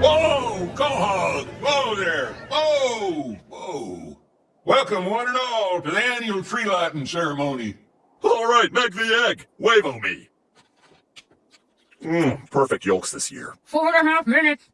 Whoa, Quahog! Whoa there! Whoa! Whoa! Welcome, one and all, to the annual tree lighting ceremony. All right, make the egg. Wave on me. Mmm, perfect yolks this year. Four and a half minutes.